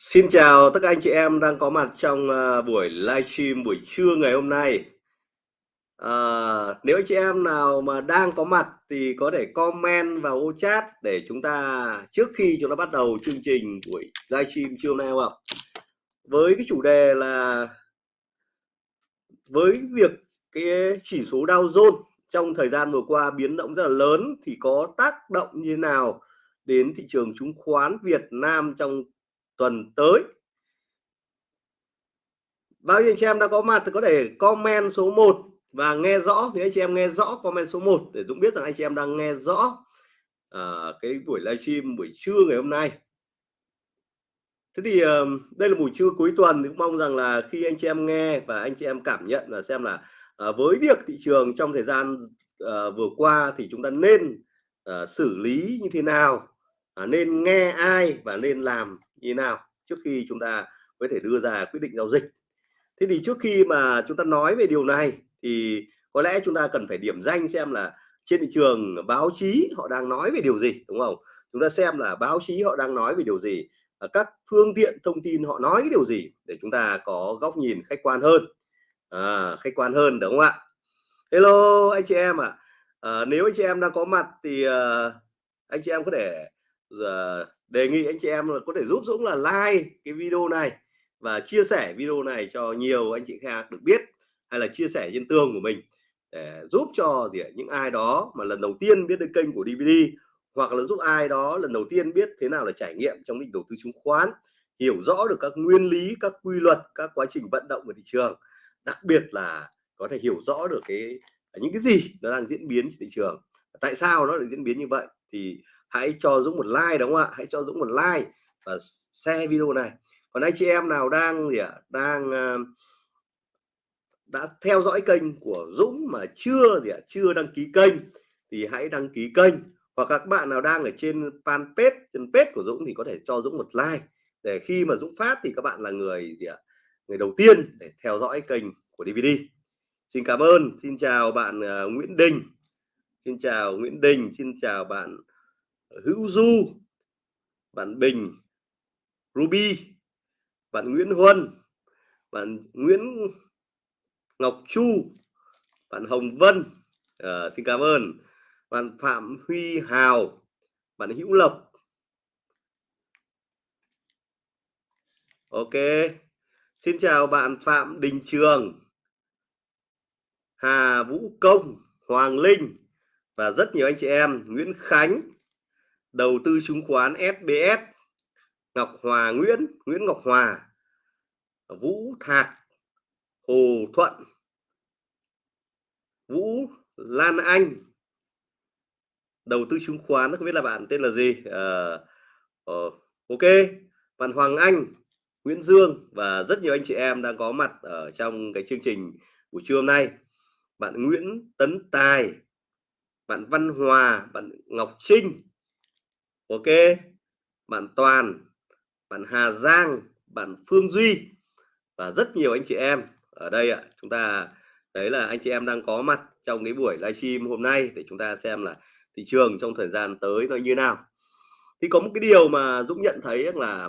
Xin chào tất cả anh chị em đang có mặt trong uh, buổi livestream buổi trưa ngày hôm nay. À, nếu anh chị em nào mà đang có mặt thì có thể comment vào ô chat để chúng ta trước khi chúng ta bắt đầu chương trình buổi livestream trưa nay không ạ? Với cái chủ đề là với việc cái chỉ số Dow Jones trong thời gian vừa qua biến động rất là lớn thì có tác động như thế nào đến thị trường chứng khoán Việt Nam trong tuần tới. Bao nhiêu anh chị em đã có mặt thì có thể comment số 1 và nghe rõ nếu anh chị em nghe rõ comment số 1 để Dũng biết rằng anh chị em đang nghe rõ uh, cái buổi livestream buổi trưa ngày hôm nay. Thế thì uh, đây là buổi trưa cuối tuần thì cũng mong rằng là khi anh chị em nghe và anh chị em cảm nhận và xem là uh, với việc thị trường trong thời gian uh, vừa qua thì chúng ta nên uh, xử lý như thế nào uh, nên nghe ai và nên làm như nào trước khi chúng ta có thể đưa ra quyết định giao dịch. Thế thì trước khi mà chúng ta nói về điều này thì có lẽ chúng ta cần phải điểm danh xem là trên thị trường báo chí họ đang nói về điều gì đúng không? Chúng ta xem là báo chí họ đang nói về điều gì các phương tiện thông tin họ nói cái điều gì để chúng ta có góc nhìn khách quan hơn. À, khách quan hơn đúng không ạ? Hello anh chị em ạ. À. à, nếu anh chị em đang có mặt thì uh, anh chị em có thể uh, đề nghị anh chị em là có thể giúp Dũng là like cái video này và chia sẻ video này cho nhiều anh chị khác được biết hay là chia sẻ trên tường của mình để giúp cho thì những ai đó mà lần đầu tiên biết đến kênh của DVD hoặc là giúp ai đó lần đầu tiên biết thế nào là trải nghiệm trong lĩnh đầu tư chứng khoán, hiểu rõ được các nguyên lý, các quy luật, các quá trình vận động của thị trường, đặc biệt là có thể hiểu rõ được cái, những cái gì nó đang diễn biến trên thị trường. Tại sao nó lại diễn biến như vậy? Thì hãy cho Dũng một like đúng không ạ? Hãy cho Dũng một like và share video này. Còn anh chị em nào đang gì ạ? Đang uh, đã theo dõi kênh của Dũng mà chưa gì ạ? Chưa đăng ký kênh thì hãy đăng ký kênh. Hoặc các bạn nào đang ở trên fanpage trên page của Dũng thì có thể cho Dũng một like. Để khi mà Dũng phát thì các bạn là người gì ạ? Người đầu tiên để theo dõi kênh của DVD xin cảm ơn. Xin chào bạn uh, Nguyễn Đình. Xin chào Nguyễn Đình. Xin chào bạn Hữu Du bạn Bình Ruby bạn Nguyễn Huân bạn Nguyễn Ngọc Chu bạn Hồng Vân. À, xin cảm ơn. Bạn Phạm Huy Hào bạn Hữu Lộc. Ok. Xin chào bạn Phạm Đình Trường Hà Vũ Công Hoàng Linh và rất nhiều anh chị em Nguyễn Khánh đầu tư chứng khoán SBS Ngọc Hòa Nguyễn Nguyễn Ngọc Hòa Vũ Thạc Hồ Thuận Vũ Lan Anh. Đầu tư chứng khoán không biết là bạn tên là gì. Uh, uh, ok. Bạn Hoàng Anh Nguyễn Dương và rất nhiều anh chị em đang có mặt ở trong cái chương trình buổi trưa hôm nay. Bạn Nguyễn Tấn Tài bạn Văn Hòa bạn Ngọc Trinh ok, bạn Toàn, bạn Hà Giang, bạn Phương Duy và rất nhiều anh chị em. Ở đây ạ, chúng ta đấy là anh chị em đang có mặt trong cái buổi livestream hôm nay để chúng ta xem là thị trường trong thời gian tới nó như nào. Thì có một cái điều mà Dũng nhận thấy là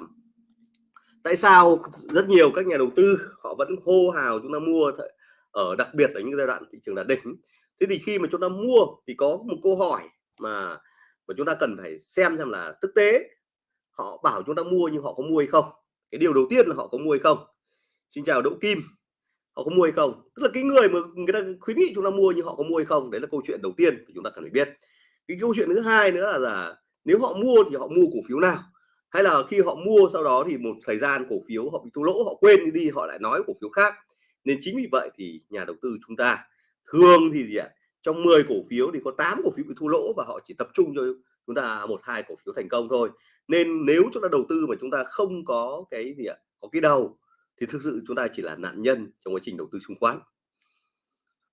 tại sao rất nhiều các nhà đầu tư họ vẫn hô hào chúng ta mua ở đặc biệt là những giai đoạn thị trường đạt đỉnh. Thế thì khi mà chúng ta mua thì có một câu hỏi mà và chúng ta cần phải xem xem là thực tế họ bảo chúng ta mua nhưng họ có mua hay không. Cái điều đầu tiên là họ có mua hay không. Xin chào Đỗ Kim. Họ có mua hay không? Tức là cái người mà người ta khuyến nghị chúng ta mua nhưng họ có mua hay không? Đấy là câu chuyện đầu tiên chúng ta cần phải biết. Cái câu chuyện thứ hai nữa là, là nếu họ mua thì họ mua cổ phiếu nào? Hay là khi họ mua sau đó thì một thời gian cổ phiếu họ bị thua lỗ họ quên đi họ lại nói cổ phiếu khác? Nên chính vì vậy thì nhà đầu tư chúng ta thường thì gì ạ? Trong 10 cổ phiếu thì có 8 cổ phiếu bị thua lỗ và họ chỉ tập trung cho chúng ta một, hai cổ phiếu thành công thôi. Nên nếu chúng ta đầu tư mà chúng ta không có cái gì ạ, có cái đầu, thì thực sự chúng ta chỉ là nạn nhân trong quá trình đầu tư chứng khoán.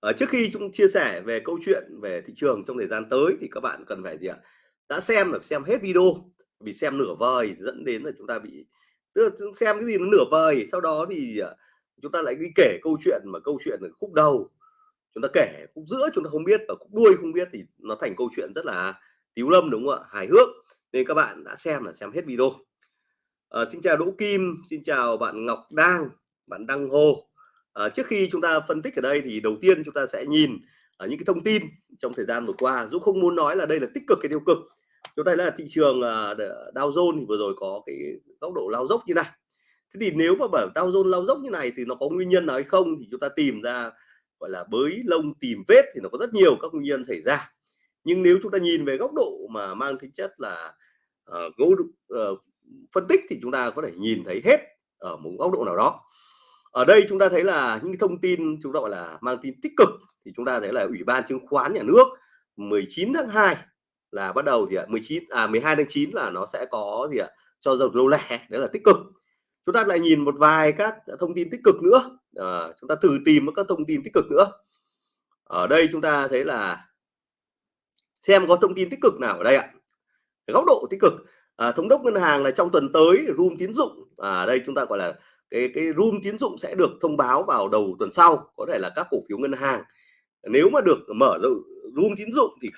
Ở trước khi chúng chia sẻ về câu chuyện về thị trường trong thời gian tới thì các bạn cần phải gì ạ? Đã xem là xem hết video, vì xem nửa vời dẫn đến là chúng ta bị, tức là xem cái gì nó nửa vời, sau đó thì à, chúng ta lại đi kể câu chuyện mà câu chuyện ở khúc đầu chúng ta kể khúc giữa chúng ta không biết và khúc đuôi không biết thì nó thành câu chuyện rất là tiếu lâm đúng không ạ? Hài hước. Nên các bạn đã xem là xem hết video. À, xin chào Đỗ Kim xin chào bạn Ngọc Đang bạn Đăng Hồ. À, trước khi chúng ta phân tích ở đây thì đầu tiên chúng ta sẽ nhìn ở những cái thông tin trong thời gian vừa qua. Dũng không muốn nói là đây là tích cực hay tiêu cực. Chúng ta là thị trường Dow Jones thì vừa rồi có cái tốc độ lao dốc như này. Thế thì nếu mà bảo Dow Jones lao dốc như này thì nó có nguyên nhân nào hay không thì chúng ta tìm ra gọi là bới lông tìm vết thì nó có rất nhiều các nguyên nhân xảy ra. Nhưng nếu chúng ta nhìn về góc độ mà mang tính chất là uh, uh, phân tích thì chúng ta có thể nhìn thấy hết ở một góc độ nào đó. Ở đây chúng ta thấy là những thông tin chúng ta gọi là mang tính tích cực thì chúng ta thấy là ủy ban chứng khoán nhà nước 19 tháng 2 là bắt đầu thì ạ 19 à 12 tháng 9 là nó sẽ có gì ạ cho dầu lô lẻ đấy là tích cực chúng ta lại nhìn một vài các thông tin tích cực nữa. À, chúng ta thử tìm các thông tin tích cực nữa. Ở đây chúng ta thấy là xem có thông tin tích cực nào ở đây ạ. Góc độ tích cực à, thống đốc ngân hàng là trong tuần tới room tín dụng. À đây chúng ta gọi là cái cái room tín dụng sẽ được thông báo vào đầu tuần sau có thể là các cổ phiếu ngân hàng. Nếu mà được mở room tín dụng thì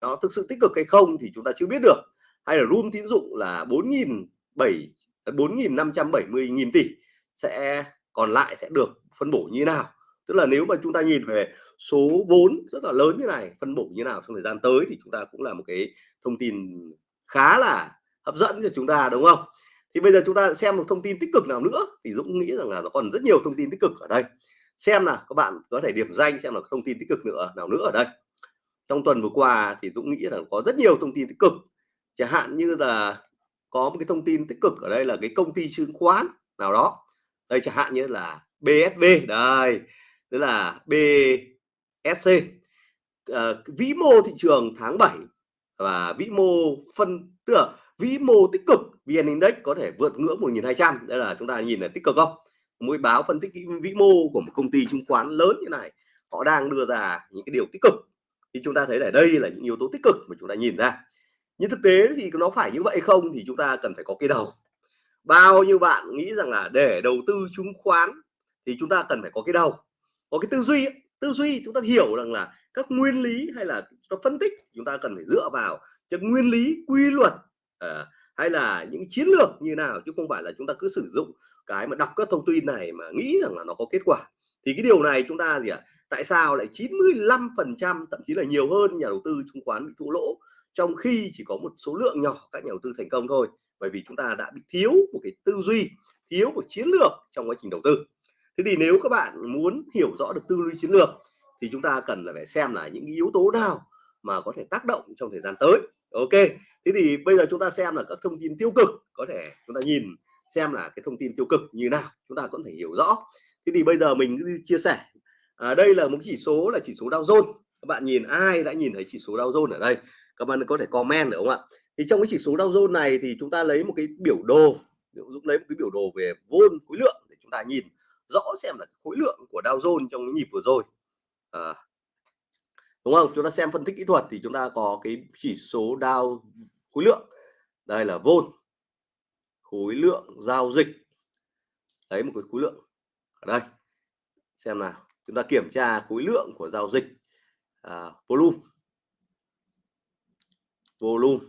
nó thực sự tích cực hay không thì chúng ta chưa biết được hay là room tín dụng là 4.7 4.570 à, nghìn tỷ sẽ còn lại sẽ được phân bổ như nào? Tức là nếu mà chúng ta nhìn về số vốn rất là lớn như này, phân bổ như nào trong thời gian tới thì chúng ta cũng là một cái thông tin khá là hấp dẫn cho chúng ta, đúng không? Thì bây giờ chúng ta xem một thông tin tích cực nào nữa thì Dũng nghĩ rằng là nó còn rất nhiều thông tin tích cực ở đây. Xem là các bạn có thể điểm danh xem là thông tin tích cực nữa, nào nữa ở đây. Trong tuần vừa qua thì Dũng nghĩ là có rất nhiều thông tin tích cực chẳng hạn như là có một cái thông tin tích cực ở đây là cái công ty chứng khoán nào đó. Đây chẳng hạn như là BSB đây. Tức là BSC à, ờ, vĩ mô thị trường tháng 7 và vĩ mô phân tức là vĩ mô tích cực VN Index có thể vượt ngưỡng 1200 đây là chúng ta nhìn là tích cực không? Mỗi báo phân tích vĩ mô của một công ty chứng khoán lớn như này họ đang đưa ra những cái điều tích cực. Thì chúng ta thấy ở đây là những yếu tố tích cực mà chúng ta nhìn ra nhưng thực tế thì nó phải như vậy không thì chúng ta cần phải có cái đầu. Bao nhiêu bạn nghĩ rằng là để đầu tư chứng khoán thì chúng ta cần phải có cái đầu. Có cái tư duy tư duy chúng ta hiểu rằng là các nguyên lý hay là phân tích chúng ta cần phải dựa vào những nguyên lý quy luật à, hay là những chiến lược như nào chứ không phải là chúng ta cứ sử dụng cái mà đọc các thông tin này mà nghĩ rằng là nó có kết quả. Thì cái điều này chúng ta gì ạ? À? tại sao lại 95 phần trăm thậm chí là nhiều hơn nhà đầu tư chứng khoán bị thua lỗ? Trong khi chỉ có một số lượng nhỏ các nhà đầu tư thành công thôi bởi vì chúng ta đã bị thiếu một cái tư duy thiếu một chiến lược trong quá trình đầu tư. Thế thì nếu các bạn muốn hiểu rõ được tư duy chiến lược thì chúng ta cần là phải xem là những yếu tố nào mà có thể tác động trong thời gian tới. Ok thế thì bây giờ chúng ta xem là các thông tin tiêu cực. Có thể chúng ta nhìn xem là cái thông tin tiêu cực như nào chúng ta cũng thể hiểu rõ. Thế thì bây giờ mình chia sẻ. À, đây là một chỉ số là chỉ số Dow Jones các bạn nhìn ai đã nhìn thấy chỉ số Dow Jones ở đây? Các bạn có thể comment được không ạ? Thì trong cái chỉ số Dow Jones này thì chúng ta lấy một cái biểu đồ Dũng lấy một cái biểu đồ về vôn khối lượng để chúng ta nhìn rõ xem là khối lượng của Dow Jones trong cái nhịp vừa rồi. À, đúng không? Chúng ta xem phân tích kỹ thuật thì chúng ta có cái chỉ số Dow khối lượng. Đây là vôn khối lượng giao dịch. Đấy một cái khối lượng ở đây. Xem nào chúng ta kiểm tra khối lượng của giao dịch à, volume. Volume.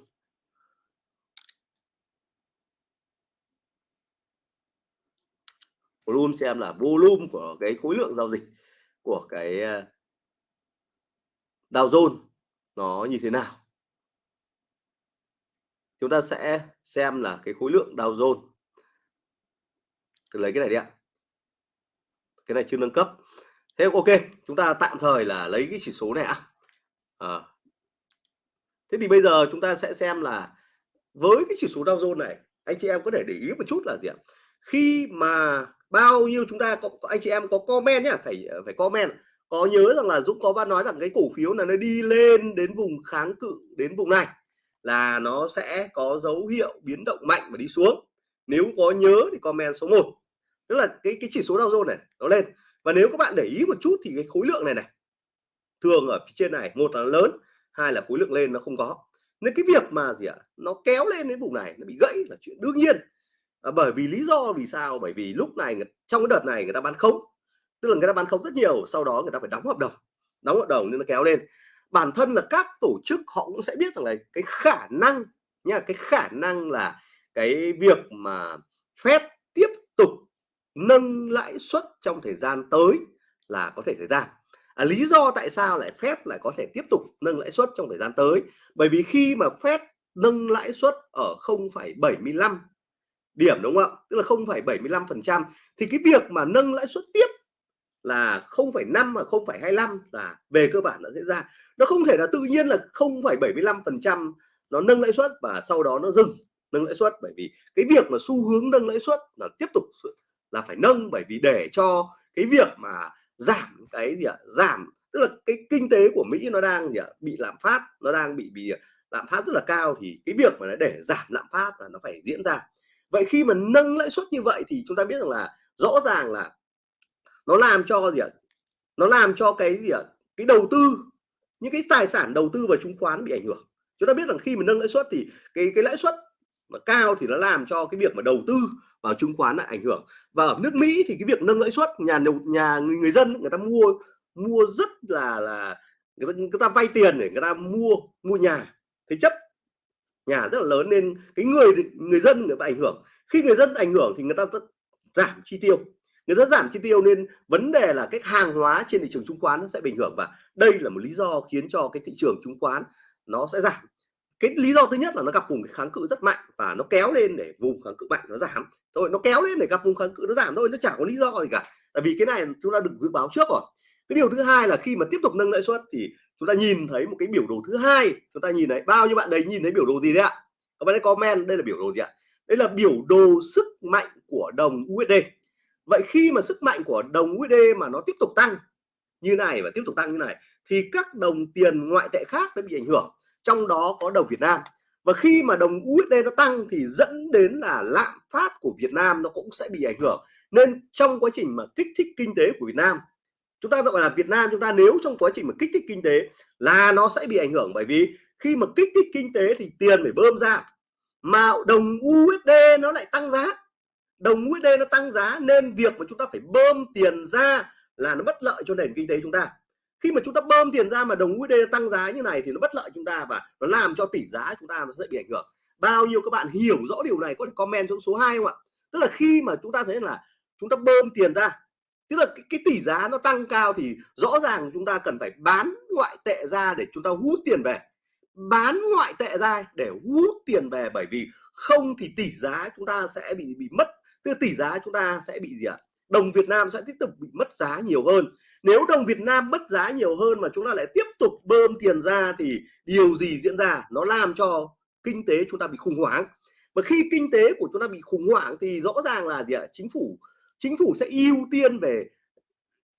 Volume xem là volume của cái khối lượng giao dịch của cái ờ, Dow Jones nó như thế nào. Chúng ta sẽ xem là cái khối lượng Dow Jones. Tôi lấy cái này đi ạ. Cái này chưa nâng cấp thế ok, chúng ta tạm thời là lấy cái chỉ số này ạ. À. thế thì bây giờ chúng ta sẽ xem là với cái chỉ số Dow Jones này, anh chị em có thể để ý một chút là gì ạ? Khi mà bao nhiêu chúng ta có, anh chị em có comment nhá, phải phải comment. Có nhớ rằng là Dũng có bác nói rằng cái cổ phiếu là nó đi lên đến vùng kháng cự, đến vùng này là nó sẽ có dấu hiệu biến động mạnh và đi xuống. Nếu có nhớ thì comment số 1 tức là cái cái chỉ số Dow Jones này, nó lên và nếu các bạn để ý một chút thì cái khối lượng này này thường ở phía trên này một là lớn hai là khối lượng lên nó không có. Nên cái việc mà gì ạ nó kéo lên đến vùng này nó bị gãy là chuyện đương nhiên. À, bởi vì lý do vì sao? Bởi vì lúc này trong cái đợt này người ta bán không tức là người ta bán không rất nhiều sau đó người ta phải đóng hợp đồng đóng hợp đồng nên nó kéo lên. Bản thân là các tổ chức họ cũng sẽ biết rằng là cái khả năng nha cái khả năng là cái việc mà phép tiếp tục nâng lãi suất trong thời gian tới là có thể xảy ra. À, lý do tại sao lại Fed lại có thể tiếp tục nâng lãi suất trong thời gian tới? Bởi vì khi mà Fed nâng lãi suất ở 0,75 điểm đúng không ạ? Tức là 0,75 phần trăm thì cái việc mà nâng lãi suất tiếp là 0,5 và 0,25 là về cơ bản nó diễn ra. Nó không thể là tự nhiên là 0,75 phần trăm nó nâng lãi suất và sau đó nó dừng nâng lãi suất bởi vì cái việc mà xu hướng nâng lãi suất là tiếp tục là phải nâng bởi vì để cho cái việc mà giảm cái gì ạ, giảm, tức là cái kinh tế của Mỹ nó đang gì ạ, bị lạm phát, nó đang bị bị lạm phát rất là cao thì cái việc mà để giảm lạm phát là nó phải diễn ra. Vậy khi mà nâng lãi suất như vậy thì chúng ta biết rằng là rõ ràng là nó làm cho gì ạ, nó làm cho cái gì ạ, cái đầu tư, những cái tài sản đầu tư vào chứng khoán bị ảnh hưởng. Chúng ta biết rằng khi mà nâng lãi suất thì cái cái lãi suất mà cao thì nó làm cho cái việc mà đầu tư vào chứng khoán lại ảnh hưởng. Và ở nước Mỹ thì cái việc nâng lãi suất nhà nhà người người dân người ta mua mua rất là là người ta, người ta vay tiền để người ta mua mua nhà. Thế chấp nhà rất là lớn nên cái người người dân người ta ảnh hưởng. Khi người dân ảnh hưởng thì người ta giảm chi tiêu. Người ta giảm chi tiêu nên vấn đề là cái hàng hóa trên thị trường chứng khoán nó sẽ bình ảnh hưởng và đây là một lý do khiến cho cái thị trường chứng khoán nó sẽ giảm cái lý do thứ nhất là nó gặp vùng kháng cự rất mạnh và nó kéo lên để vùng kháng cự mạnh nó giảm. Thôi, nó kéo lên để gặp vùng kháng cự nó giảm thôi, nó chẳng có lý do gì cả. Tại vì cái này chúng ta được dự báo trước rồi. Cái điều thứ hai là khi mà tiếp tục nâng lãi suất thì chúng ta nhìn thấy một cái biểu đồ thứ hai. Chúng ta nhìn thấy, bao nhiêu bạn đấy nhìn thấy biểu đồ gì đấy ạ? Các bạn ấy comment đây là biểu đồ gì ạ? Đây là biểu đồ sức mạnh của đồng USD vậy khi mà sức mạnh của đồng USD mà nó tiếp tục tăng như này và tiếp tục tăng như này thì các đồng tiền ngoại tệ khác nó bị ảnh hưởng trong đó có đồng Việt Nam. Và khi mà đồng USD nó tăng thì dẫn đến là lạm phát của Việt Nam nó cũng sẽ bị ảnh hưởng. Nên trong quá trình mà kích thích kinh tế của Việt Nam, chúng ta gọi là Việt Nam, chúng ta nếu trong quá trình mà kích thích kinh tế là nó sẽ bị ảnh hưởng bởi vì khi mà kích thích kinh tế thì tiền phải bơm ra, mà đồng USD nó lại tăng giá. Đồng USD nó tăng giá nên việc mà chúng ta phải bơm tiền ra là nó bất lợi cho nền kinh tế chúng ta khi mà chúng ta bơm tiền ra mà đồng USD tăng giá như này thì nó bất lợi chúng ta và nó làm cho tỷ giá chúng ta nó sẽ bị ảnh hưởng. Bao nhiêu các bạn hiểu rõ điều này có thể comment xuống số 2 không ạ? Tức là khi mà chúng ta thấy là chúng ta bơm tiền ra tức là cái, cái tỷ giá nó tăng cao thì rõ ràng chúng ta cần phải bán ngoại tệ ra để chúng ta hút tiền về. Bán ngoại tệ ra để hút tiền về bởi vì không thì tỷ giá chúng ta sẽ bị bị mất tức tỷ giá chúng ta sẽ bị gì ạ? Đồng Việt Nam sẽ tiếp tục bị mất giá nhiều hơn nếu đồng Việt Nam mất giá nhiều hơn mà chúng ta lại tiếp tục bơm tiền ra thì điều gì diễn ra? Nó làm cho kinh tế chúng ta bị khủng hoảng. Và khi kinh tế của chúng ta bị khủng hoảng thì rõ ràng là gì ạ? Chính phủ chính phủ sẽ ưu tiên về,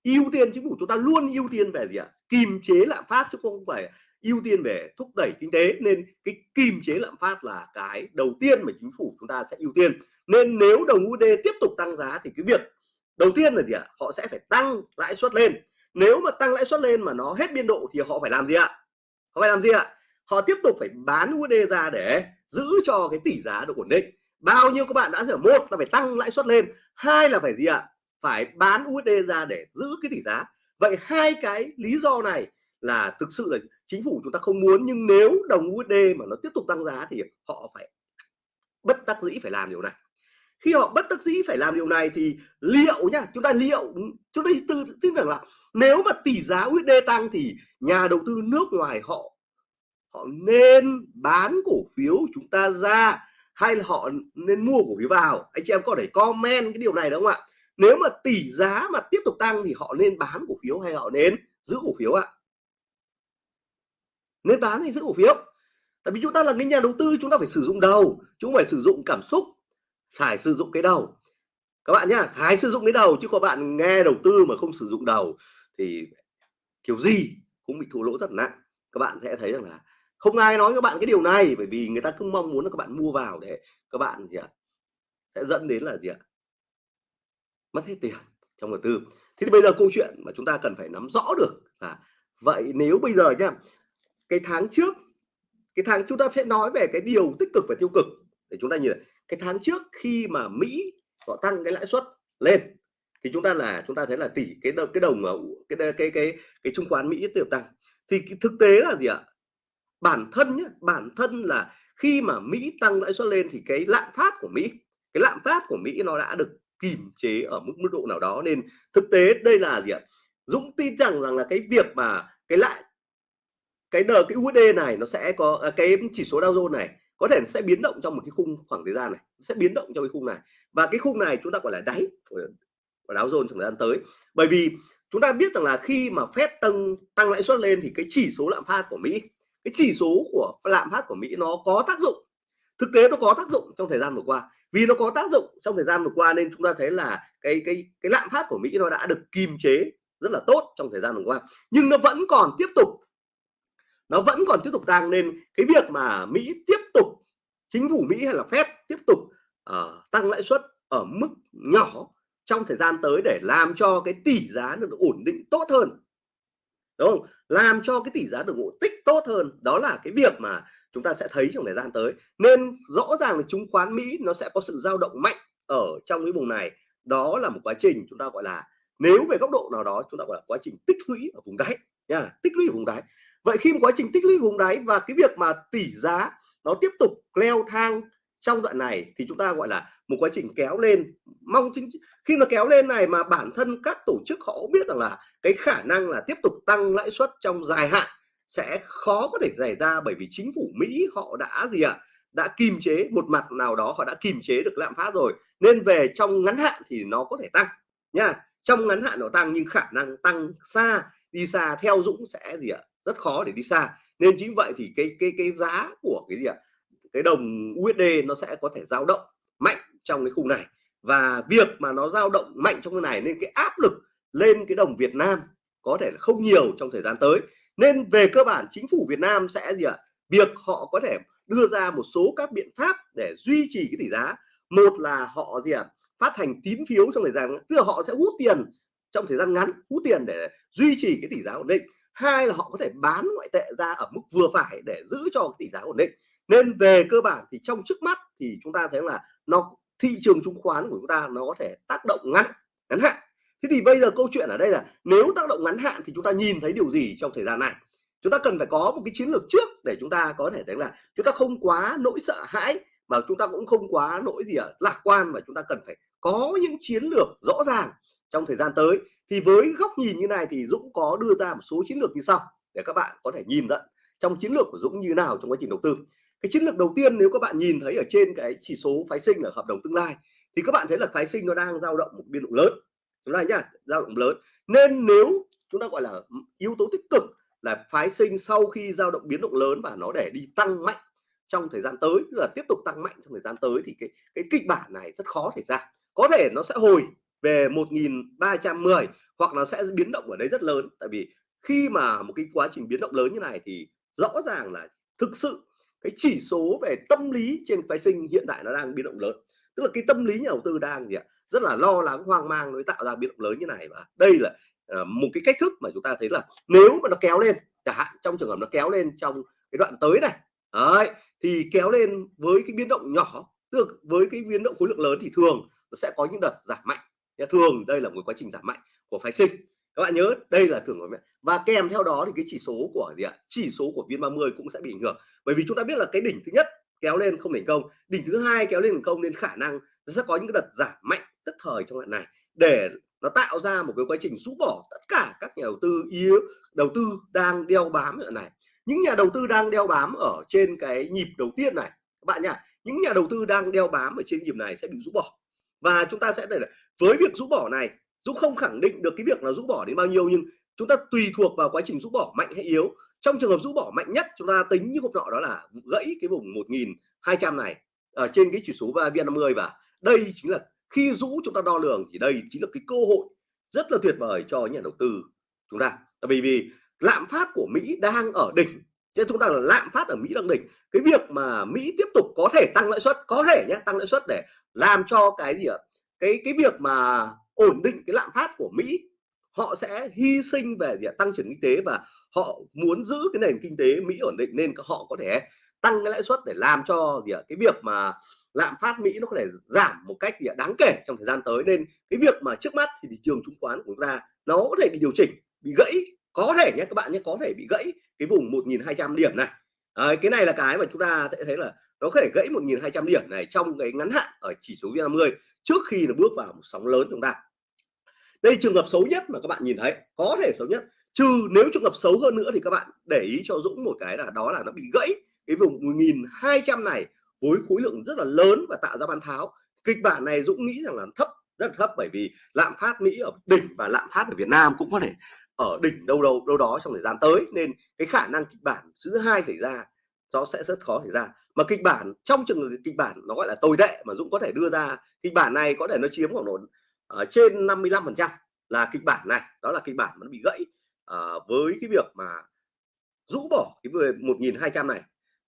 ưu tiên chính phủ chúng ta luôn ưu tiên về gì ạ? Kìm chế lạm phát chứ không phải ưu tiên về thúc đẩy kinh tế. Nên cái kìm chế lạm phát là cái đầu tiên mà chính phủ chúng ta sẽ ưu tiên. Nên nếu đồng USD tiếp tục tăng giá thì cái việc đầu tiên là gì ạ? Họ sẽ phải tăng lãi suất lên. Nếu mà tăng lãi suất lên mà nó hết biên độ thì họ phải làm gì ạ? Họ phải làm gì ạ? Họ tiếp tục phải bán USD ra để giữ cho cái tỷ giá được ổn định. Bao nhiêu các bạn đã hiểu? Một là phải tăng lãi suất lên, hai là phải gì ạ? Phải bán USD ra để giữ cái tỷ giá. Vậy hai cái lý do này là thực sự là chính phủ chúng ta không muốn, nhưng nếu đồng USD mà nó tiếp tục tăng giá thì họ phải bất đắc dĩ phải làm điều này khi họ bất đắc dĩ phải làm điều này thì liệu nhá, chúng ta liệu, chúng ta tư tin rằng là nếu mà tỷ giá USD tăng thì nhà đầu tư nước ngoài họ họ nên bán cổ phiếu chúng ta ra hay là họ nên mua cổ phiếu vào? Anh chị em có thể comment cái điều này đúng không ạ? Nếu mà tỷ giá mà tiếp tục tăng thì họ nên bán cổ phiếu hay họ nên giữ cổ phiếu ạ? Nên bán hay giữ cổ phiếu? Tại vì chúng ta là cái nhà đầu tư, chúng ta phải sử dụng đầu, chúng phải sử dụng cảm xúc phải sử dụng cái đầu. Các bạn nhá, phải sử dụng cái đầu chứ có bạn nghe đầu tư mà không sử dụng đầu thì kiểu gì cũng bị thua lỗ rất nặng. Các bạn sẽ thấy rằng là không ai nói các bạn cái điều này bởi vì người ta cứ mong muốn là các bạn mua vào để các bạn gì ạ, sẽ dẫn đến là gì ạ? Mất hết tiền trong đầu tư. Thế thì bây giờ câu chuyện mà chúng ta cần phải nắm rõ được là vậy nếu bây giờ nhá, cái tháng trước, cái tháng chúng ta sẽ nói về cái điều tích cực và tiêu cực để chúng ta nhìn cái tháng trước khi mà Mỹ họ tăng cái lãi suất lên, thì chúng ta là, chúng ta thấy là tỷ, cái đồng cái đồng cái cái cái cái chứng khoán Mỹ tiếp tục tăng. Thì cái, thực tế là gì ạ? Bản thân nhé bản thân là khi mà Mỹ tăng lãi suất lên thì cái lạm phát của Mỹ, cái lạm phát của Mỹ nó đã được kìm chế ở mức mức độ nào đó. Nên thực tế đây là gì ạ? Dũng tin rằng rằng là cái việc mà cái lại cái đờ, cái USD này nó sẽ có à, cái chỉ số Dow Jones này có thể sẽ biến động trong một cái khung khoảng thời gian này, sẽ biến động trong cái khung này. Và cái khung này chúng ta gọi là đáy của đáo dồn trong thời gian tới. Bởi vì chúng ta biết rằng là khi mà Fed tăng tăng lãi suất lên thì cái chỉ số lạm phát của Mỹ, cái chỉ số của lạm phát của Mỹ nó có tác dụng. Thực tế nó có tác dụng trong thời gian vừa qua. Vì nó có tác dụng trong thời gian vừa qua nên chúng ta thấy là cái cái cái lạm phát của Mỹ nó đã được kìm chế rất là tốt trong thời gian vừa qua. Nhưng nó vẫn còn tiếp tục, nó vẫn còn tiếp tục tăng nên cái việc mà Mỹ tiếp tục chính phủ Mỹ hay là Fed tiếp tục uh, tăng lãi suất ở mức nhỏ trong thời gian tới để làm cho cái tỷ giá được ổn định tốt hơn. Đúng không? Làm cho cái tỷ giá được ổn tích tốt hơn. Đó là cái việc mà chúng ta sẽ thấy trong thời gian tới. Nên rõ ràng là chứng khoán Mỹ nó sẽ có sự dao động mạnh ở trong cái vùng này. Đó là một quá trình chúng ta gọi là nếu về góc độ nào đó chúng ta gọi là quá trình tích lũy ở vùng đáy nha tích lũy ở vùng đáy. Vậy khi một quá trình tích lũy vùng đáy và cái việc mà tỷ giá nó tiếp tục leo thang trong đoạn này thì chúng ta gọi là một quá trình kéo lên. Mong chính khi mà kéo lên này mà bản thân các tổ chức họ cũng biết rằng là cái khả năng là tiếp tục tăng lãi suất trong dài hạn sẽ khó có thể xảy ra bởi vì chính phủ Mỹ họ đã gì ạ à, đã kìm chế một mặt nào đó họ đã kìm chế được lạm phát rồi. Nên về trong ngắn hạn thì nó có thể tăng nha. Trong ngắn hạn nó tăng nhưng khả năng tăng xa đi xa theo Dũng sẽ gì ạ à, rất khó để đi xa. Nên chính vậy thì cái cái cái giá của cái gì ạ? À, cái đồng USD nó sẽ có thể dao động mạnh trong cái khung này. Và việc mà nó dao động mạnh trong cái này nên cái áp lực lên cái đồng Việt Nam có thể là không nhiều trong thời gian tới. Nên về cơ bản chính phủ Việt Nam sẽ gì ạ? Việc họ có thể đưa ra một số các biện pháp để duy trì cái tỷ giá. Một là họ gì ạ? Phát hành tín phiếu trong thời gian tức là họ sẽ hút tiền trong thời gian ngắn hút tiền để duy trì cái tỷ giá ổn định. Hai là họ có thể bán ngoại tệ ra ở mức vừa phải để giữ cho cái tỷ giá ổn định. Nên về cơ bản thì trong trước mắt thì chúng ta thấy là nó, thị trường chứng khoán của chúng ta nó có thể tác động ngắn ngắn hạn. Thế thì bây giờ câu chuyện ở đây là nếu tác động ngắn hạn thì chúng ta nhìn thấy điều gì trong thời gian này? Chúng ta cần phải có một cái chiến lược trước để chúng ta có thể thấy là chúng ta không quá nỗi sợ hãi, mà chúng ta cũng không quá nỗi gì ở lạc quan, mà chúng ta cần phải có những chiến lược rõ ràng trong thời gian tới. Thì với góc nhìn như này thì Dũng có đưa ra một số chiến lược như sau để các bạn có thể nhìn nhận trong chiến lược của Dũng như nào trong quá trình đầu tư. Cái chiến lược đầu tiên nếu các bạn nhìn thấy ở trên cái chỉ số phái sinh ở hợp đồng tương lai thì các bạn thấy là phái sinh nó đang dao động một biên độ lớn. Chúng ta nhá, dao động lớn. Nên nếu chúng ta gọi là yếu tố tích cực là phái sinh sau khi dao động biến động lớn và nó để đi tăng mạnh trong thời gian tới, tức là tiếp tục tăng mạnh trong thời gian tới thì cái cái kịch bản này rất khó xảy ra. Có thể nó sẽ hồi về 1310 hoặc nó sẽ biến động ở đấy rất lớn. Tại vì khi mà một cái quá trình biến động lớn như này thì rõ ràng là thực sự cái chỉ số về tâm lý trên phái sinh hiện tại nó đang biến động lớn. Tức là cái tâm lý nhà đầu tư đang gì ạ? Rất là lo lắng hoang mang mới tạo ra biến động lớn như này và đây là ờ, một cái cách thức mà chúng ta thấy là nếu mà nó kéo lên chẳng hạn trong trường hợp nó kéo lên trong cái đoạn tới này đấy, thì kéo lên với cái biến động nhỏ tức với cái biến động khối lượng lớn thì thường nó sẽ có những đợt giảm mạnh thường đây là một quá trình giảm mạnh của phái sinh. Các bạn nhớ đây là thường của mẹ. Và kèm theo đó thì cái chỉ số của gì ạ? Chỉ số của viên 30 cũng sẽ bị ảnh hưởng. Bởi vì chúng ta biết là cái đỉnh thứ nhất kéo lên không thành công, đỉnh thứ hai kéo lên thành công nên khả năng nó sẽ có những cái đợt giảm mạnh tức thời trong đoạn này để nó tạo ra một cái quá trình rũ bỏ tất cả các nhà đầu tư yếu, đầu tư đang đeo bám ở này. Những nhà đầu tư đang đeo bám ở trên cái nhịp đầu tiên này, các bạn nhá, những nhà đầu tư đang đeo bám ở trên nhịp này sẽ bị rũ bỏ và chúng ta sẽ để với việc rũ bỏ này, Dũng không khẳng định được cái việc là rũ bỏ đến bao nhiêu, nhưng chúng ta tùy thuộc vào quá trình rũ bỏ mạnh hay yếu. Trong trường hợp rũ bỏ mạnh nhất, chúng ta tính như hôm nọ đó là gãy cái vùng 1200 này, ở trên cái chỉ số VN50 và đây chính là khi rũ chúng ta đo lường thì đây chính là cái cơ hội rất là tuyệt vời cho nhà đầu tư chúng ta. Bởi vì lạm phát của Mỹ đang ở đỉnh, chứ chúng ta là lạm phát ở Mỹ đang đỉnh. Cái việc mà Mỹ tiếp tục có thể tăng lãi suất, có thể nhé, tăng lãi suất để làm cho cái gì ạ? Cái cái việc mà ổn định cái lạm phát của Mỹ, họ sẽ hy sinh về gì tăng trưởng kinh tế và họ muốn giữ cái nền kinh tế Mỹ ổn định nên họ có thể tăng cái lãi suất để làm cho gì ạ? Cái việc mà lạm phát Mỹ nó có thể giảm một cách gì đáng kể trong thời gian tới. Nên cái việc mà trước mắt thì thị trường chứng khoán của chúng ta nó có thể bị điều chỉnh, bị gãy. Có thể nhé các bạn nhé, có thể bị gãy cái vùng 1.200 điểm này à, cái này là cái mà chúng ta sẽ thấy là nó có thể gãy 1.200 điểm này trong cái ngắn hạn ở chỉ số VN50 trước khi nó bước vào một sóng lớn chúng ta. Đây trường hợp xấu nhất mà các bạn nhìn thấy có thể xấu nhất. Trừ nếu trường hợp xấu hơn nữa thì các bạn để ý cho Dũng một cái là đó là nó bị gãy cái vùng 1.200 này với khối lượng rất là lớn và tạo ra bán tháo. Kịch bản này Dũng nghĩ rằng là thấp rất là thấp bởi vì lạm phát Mỹ ở đỉnh và lạm phát ở Việt Nam cũng có thể ở đỉnh đâu đâu đâu đó trong thời gian tới. Nên cái khả năng kịch bản thứ hai xảy ra nó sẽ rất khó xảy ra. Mà kịch bản trong trường hợp kịch bản nó gọi là tồi tệ mà Dũng có thể đưa ra kịch bản này có thể nó chiếm khoảng độ ở trên 55 phần trăm là kịch bản này. Đó là kịch bản nó bị gãy à, với cái việc mà rũ bỏ cái 1.200 này.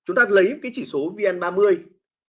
Chúng ta lấy cái chỉ số VN30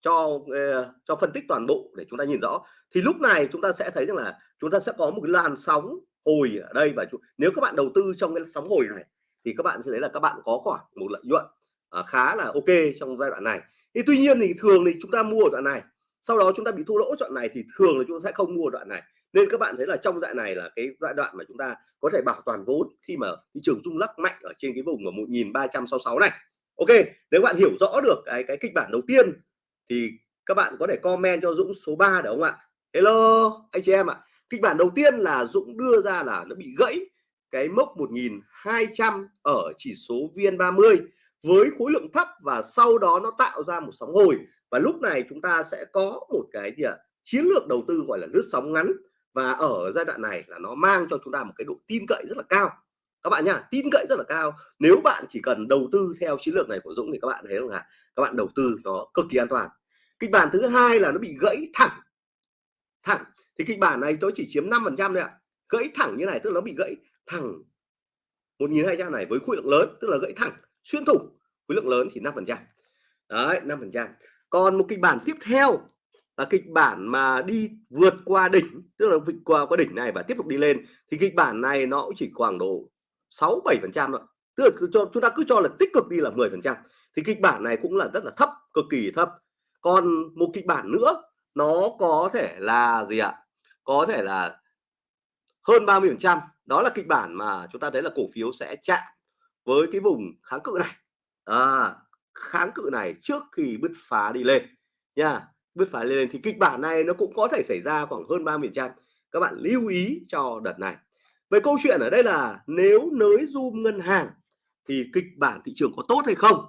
cho ờ, cho phân tích toàn bộ để chúng ta nhìn rõ. Thì lúc này chúng ta sẽ thấy rằng là chúng ta sẽ có một cái làn sóng hồi ở đây và nếu các bạn đầu tư trong cái sóng hồi này, thì các bạn sẽ thấy là các bạn có khoảng một lợi nhuận à, khá là ok trong giai đoạn này. Thì tuy nhiên thì thường thì chúng ta mua ở đoạn này, sau đó chúng ta bị thua lỗ đoạn này thì thường là chúng ta sẽ không mua đoạn này. Nên các bạn thấy là trong đoạn này là cái giai đoạn mà chúng ta có thể bảo toàn vốn khi mà thị trường rung lắc mạnh ở trên cái vùng mà 1366 này. Ok, nếu bạn hiểu rõ được cái cái kịch bản đầu tiên thì các bạn có thể comment cho Dũng số 3 được không ạ? Hello, anh chị em ạ kịch bản đầu tiên là Dũng đưa ra là nó bị gãy cái mốc 1200 ở chỉ số VN30 với khối lượng thấp và sau đó nó tạo ra một sóng hồi. Và lúc này chúng ta sẽ có một cái gì ạ? Chiến lược đầu tư gọi là lướt sóng ngắn. Và ở giai đoạn này là nó mang cho chúng ta một cái độ tin cậy rất là cao. Các bạn nhá, tin cậy rất là cao. Nếu bạn chỉ cần đầu tư theo chiến lược này của Dũng thì các bạn thấy là các bạn đầu tư nó cực kỳ an toàn. Kịch bản thứ hai là nó bị gãy thẳng. Thẳng thì kịch bản này tôi chỉ chiếm 5 phần trăm thôi ạ. Gãy thẳng như này tức là nó bị gãy thẳng 1.200 này với khối lượng lớn, tức là gãy thẳng, xuyên thủng khối lượng lớn thì 5 phần trăm. Đấy 5 phần trăm. Còn một kịch bản tiếp theo là kịch bản mà đi vượt qua đỉnh, tức là vượt qua qua đỉnh này và tiếp tục đi lên, thì kịch bản này nó cũng chỉ khoảng độ 6 7 phần trăm thôi. Tức là cứ cho, chúng ta cứ cho là tích cực đi là 10 phần trăm. Thì kịch bản này cũng là rất là thấp, cực kỳ thấp. Còn một kịch bản nữa, nó có thể là gì ạ? Có thể là hơn 30 phần trăm. Đó là kịch bản mà chúng ta thấy là cổ phiếu sẽ chạm với cái vùng kháng cự này. À, kháng cự này trước khi bứt phá đi lên nha. Bứt phá lên thì kịch bản này nó cũng có thể xảy ra khoảng hơn 30 trăm. Các bạn lưu ý cho đợt này. Về câu chuyện ở đây là nếu nới zoom ngân hàng thì kịch bản thị trường có tốt hay không?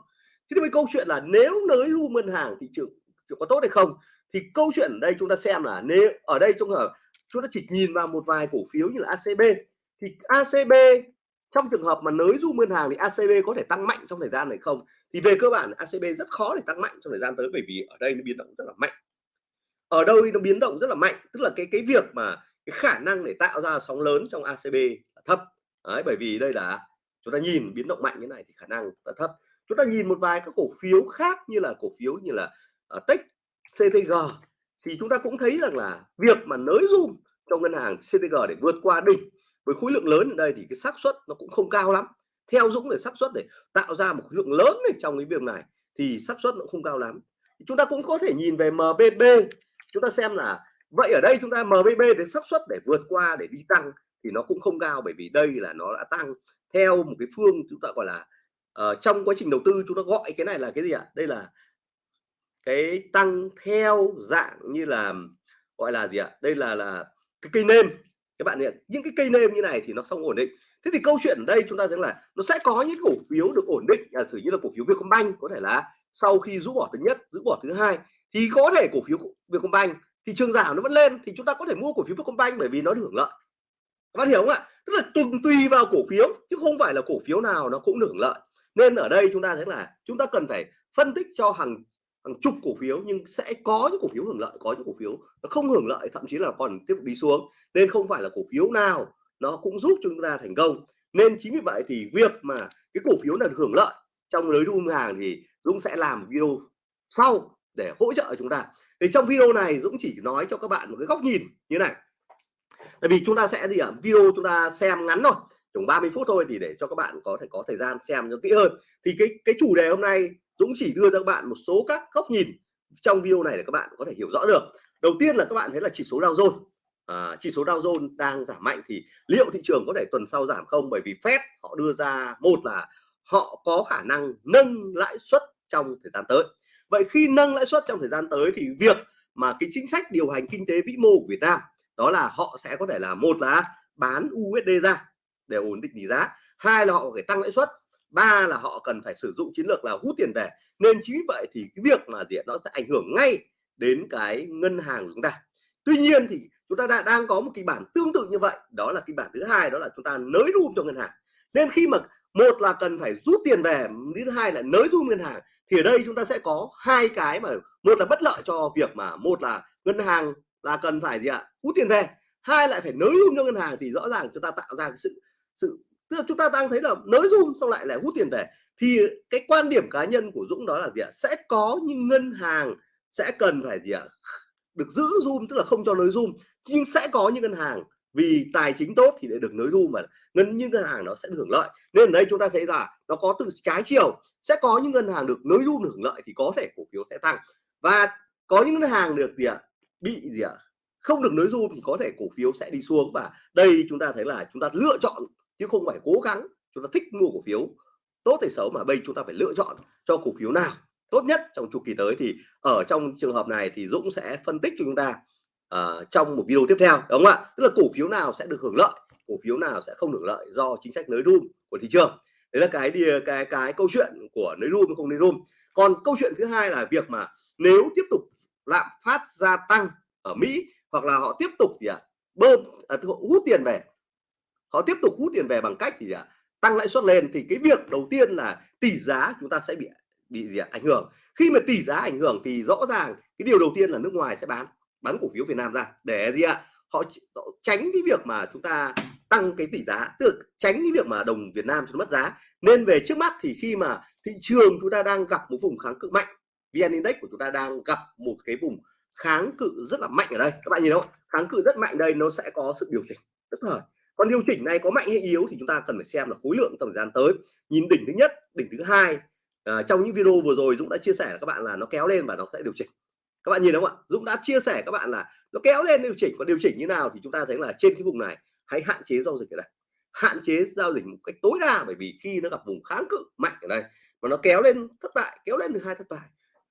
Thế thì với câu chuyện là nếu nới zoom ngân hàng thị trường có tốt hay không thì câu chuyện ở đây chúng ta xem là nếu ở đây trong hợp chúng ta chỉ nhìn vào một vài cổ phiếu như là ACB thì ACB trong trường hợp mà nới du ngân hàng thì ACB có thể tăng mạnh trong thời gian này không? Thì về cơ bản ACB rất khó để tăng mạnh trong thời gian tới bởi vì ở đây nó biến động rất là mạnh. Ở đâu nó biến động rất là mạnh tức là cái cái việc mà cái khả năng để tạo ra sóng lớn trong ACB là thấp. Đấy, bởi vì đây là chúng ta nhìn biến động mạnh như này thì khả năng là thấp. Chúng ta nhìn một vài các cổ phiếu khác như là cổ phiếu như là ờ, uh, Tech CTG thì chúng ta cũng thấy rằng là việc mà nới zoom trong ngân hàng CTG để vượt qua đỉnh với khối lượng lớn ở đây thì cái xác suất nó cũng không cao lắm. Theo Dũng để xác suất để tạo ra một khối lượng lớn này trong cái việc này thì xác suất nó không cao lắm. Chúng ta cũng có thể nhìn về MBB chúng ta xem là vậy ở đây chúng ta MBB đến xác suất để vượt qua để đi tăng thì nó cũng không cao bởi vì đây là nó đã tăng theo một cái phương chúng ta gọi là uh, trong quá trình đầu tư chúng ta gọi cái này là cái gì ạ? Đây là cái tăng theo dạng như là, gọi là gì ạ? Đây là là cái cây nêm. Các bạn nhận những cái cây nêm như này thì nó không ổn định. Thế thì câu chuyện ở đây chúng ta thấy là nó sẽ có những cổ phiếu được ổn định, giả sử như là cổ phiếu Vietcombank, có thể là sau khi rũ bỏ thứ nhất, rũ bỏ thứ hai, thì có thể cổ phiếu Vietcombank, thị trường giảm nó vẫn lên, thì chúng ta có thể mua cổ phiếu Vietcombank bởi vì nó hưởng lợi. Các bạn hiểu không ạ? Tức là tùy tùy vào cổ phiếu, chứ không phải là cổ phiếu nào nó cũng hưởng lợi. Nên ở đây chúng ta thấy là chúng ta cần phải phân tích cho hàng hàng chục cổ phiếu nhưng sẽ có những cổ phiếu hưởng lợi, có những cổ phiếu nó không hưởng lợi, thậm chí là còn tiếp tục đi xuống. Nên không phải là cổ phiếu nào nó cũng giúp chúng ta thành công. Nên chính vì vậy thì việc mà cái cổ phiếu là hưởng lợi trong lưới room hàng thì Dũng sẽ làm video sau để hỗ trợ chúng ta. Thì trong video này Dũng chỉ nói cho các bạn một cái góc nhìn như này. Tại vì chúng ta sẽ gì ạ video chúng ta xem ngắn thôi chừng 30 phút thôi thì để cho các bạn có thể có thời gian xem cho kỹ hơn. Thì cái cái chủ đề hôm nay Dũng chỉ đưa ra các bạn một số các góc nhìn trong video này để các bạn có thể hiểu rõ được. Đầu tiên là các bạn thấy là chỉ số Dow Jones. À, chỉ số Dow Jones đang giảm mạnh thì liệu thị trường có thể tuần sau giảm không? Bởi vì Fed họ đưa ra một là họ có khả năng nâng lãi suất trong thời gian tới. Vậy khi nâng lãi suất trong thời gian tới thì việc mà cái chính sách điều hành kinh tế vĩ mô của Việt Nam đó là họ sẽ có thể là một là bán USD ra để ổn định tỷ giá hai là họ phải tăng lãi suất ba là họ cần phải sử dụng chiến lược là hút tiền về. Nên chính vì vậy thì cái việc mà diện nó sẽ ảnh hưởng ngay đến cái ngân hàng của chúng ta. Tuy nhiên thì chúng ta đã đang có một kịch bản tương tự như vậy. Đó là kịch bản thứ hai, đó là chúng ta nới room cho ngân hàng. Nên khi mà một là cần phải rút tiền về, thứ hai là nới room ngân hàng, thì ở đây chúng ta sẽ có hai cái mà, một là bất lợi cho việc mà một là ngân hàng là cần phải gì ạ, hút tiền về. Hai lại phải nới room cho ngân hàng thì rõ ràng chúng ta tạo ra cái sự sự tức là chúng ta đang thấy là nới zoom xong lại lại hút tiền về. Thì cái quan điểm cá nhân của Dũng đó là gì ạ? Sẽ có những ngân hàng sẽ cần phải gì ạ? Được giữ zoom tức là không cho nới zoom nhưng sẽ có những ngân hàng, vì tài chính tốt thì để được nới zoom mà ngân, những ngân hàng nó sẽ được hưởng lợi. Nên ở đây chúng ta thấy là nó có từ trái chiều. Sẽ có những ngân hàng được nới zoom được hưởng lợi thì có thể cổ phiếu sẽ tăng. Và có những ngân hàng được gì ạ? Bị gì ạ? Không được nới zoom thì có thể cổ phiếu sẽ đi xuống. Và đây chúng ta thấy là chúng ta lựa chọn chứ không phải cố gắng chúng ta thích mua cổ phiếu. Tốt hay xấu mà bây chúng ta phải lựa chọn cho cổ phiếu nào tốt nhất trong chu kỳ tới. Thì ở trong trường hợp này thì Dũng sẽ phân tích cho chúng ta uh, trong một video tiếp theo đúng không ạ? Tức là cổ phiếu nào sẽ được hưởng lợi cổ phiếu nào sẽ không hưởng lợi do chính sách nới room của thị trường. Đấy là cái cái cái, cái câu chuyện của nới room không nới room còn câu chuyện thứ hai là việc mà nếu tiếp tục lạm phát gia tăng ở Mỹ hoặc là họ tiếp tục gì ạ? À, bơm à, hút tiền về họ tiếp tục hút tiền về bằng cách thì gì ạ? À, tăng lãi suất lên thì cái việc đầu tiên là tỷ giá chúng ta sẽ bị bị gì à, ảnh hưởng. Khi mà tỷ giá ảnh hưởng thì rõ ràng cái điều đầu tiên là nước ngoài sẽ bán bán cổ phiếu Việt Nam ra. Để gì ạ? Họ, họ tránh cái việc mà chúng ta tăng cái tỷ giá tức tránh cái việc mà đồng Việt Nam mất giá. Nên về trước mắt thì khi mà thị trường chúng ta đang gặp một vùng kháng cự mạnh VN Index của chúng ta đang gặp một cái vùng kháng cự rất là mạnh ở đây. Các bạn nhìn không? Kháng cự rất mạnh đây nó sẽ có sự điều chỉnh. Tức thời còn điều chỉnh này có mạnh hay yếu thì chúng ta cần phải xem là khối lượng trong thời gian tới. Nhìn đỉnh thứ nhất đỉnh thứ hai à, trong những video vừa rồi Dũng đã chia sẻ các bạn là nó kéo lên và nó sẽ điều chỉnh. Các bạn nhìn đúng không ạ? Dũng đã chia sẻ các bạn là nó kéo lên điều chỉnh. Còn điều chỉnh như nào thì chúng ta thấy là trên cái vùng này hãy hạn chế giao dịch ở đây. Hạn chế giao dịch một cách tối đa bởi vì khi nó gặp vùng kháng cự mạnh ở đây mà nó kéo lên thất bại kéo lên thứ hai thất bại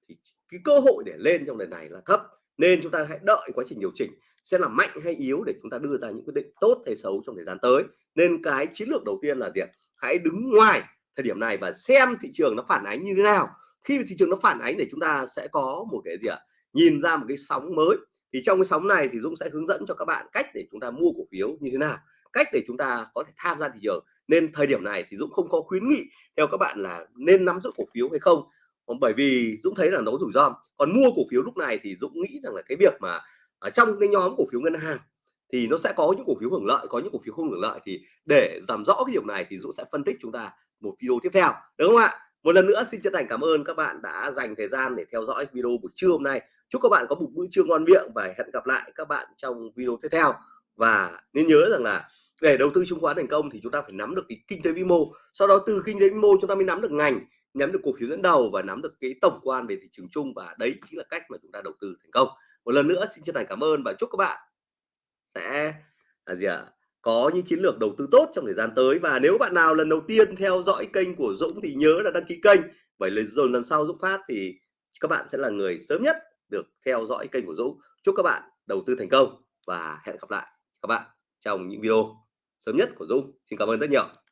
thì cái cơ hội để lên trong lần này là thấp. Nên chúng ta hãy đợi quá trình điều chỉnh sẽ là mạnh hay yếu để chúng ta đưa ra những quyết định tốt hay xấu trong thời gian tới. Nên cái chiến lược đầu tiên là gì hãy đứng ngoài thời điểm này và xem thị trường nó phản ánh như thế nào. Khi thị trường nó phản ánh để chúng ta sẽ có một cái gì ạ? Nhìn ra một cái sóng mới. Thì trong cái sóng này thì Dũng sẽ hướng dẫn cho các bạn cách để chúng ta mua cổ phiếu như thế nào, cách để chúng ta có thể tham gia thị trường. Nên thời điểm này thì Dũng không có khuyến nghị theo các bạn là nên nắm giữ cổ phiếu hay không. Bởi vì Dũng thấy là nó rủi ro. Còn mua cổ phiếu lúc này thì Dũng nghĩ rằng là cái việc mà ở trong cái nhóm cổ phiếu ngân hàng thì nó sẽ có những cổ phiếu hưởng lợi, có những cổ phiếu không hưởng lợi thì để làm rõ cái điều này thì Dũng sẽ phân tích chúng ta một video tiếp theo, đúng không ạ? Một lần nữa xin chân thành cảm ơn các bạn đã dành thời gian để theo dõi video buổi trưa hôm nay. Chúc các bạn có một bữa trưa ngon miệng và hẹn gặp lại các bạn trong video tiếp theo. Và nên nhớ rằng là để đầu tư chứng khoán thành công thì chúng ta phải nắm được cái kinh tế vĩ mô. Sau đó từ kinh tế vĩ mô chúng ta mới nắm được ngành, nắm được cổ phiếu dẫn đầu và nắm được cái tổng quan về thị trường chung và đấy chính là cách mà chúng ta đầu tư thành công một lần nữa xin chân thành cảm ơn và chúc các bạn sẽ là gì ạ à? có những chiến lược đầu tư tốt trong thời gian tới. Và nếu bạn nào lần đầu tiên theo dõi kênh của Dũng thì nhớ là đăng ký kênh, bởi rồi lần sau Dũng phát thì các bạn sẽ là người sớm nhất được theo dõi kênh của Dũng. Chúc các bạn đầu tư thành công và hẹn gặp lại các bạn trong những video sớm nhất của Dũng. Xin cảm ơn rất nhiều.